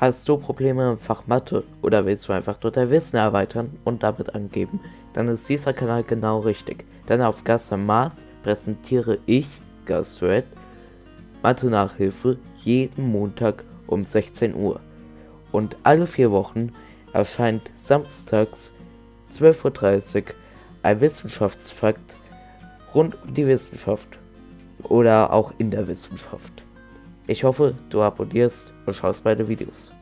Hast du Probleme im Fach Mathe oder willst du einfach nur dein Wissen erweitern und damit angeben, dann ist dieser Kanal genau richtig. Denn auf Gaster Math präsentiere ich, Gastred, Mathe-Nachhilfe jeden Montag um 16 Uhr. Und alle vier Wochen erscheint samstags 12.30 Uhr ein Wissenschaftsfakt rund um die Wissenschaft oder auch in der Wissenschaft. Ich hoffe, du abonnierst und schaust beide Videos.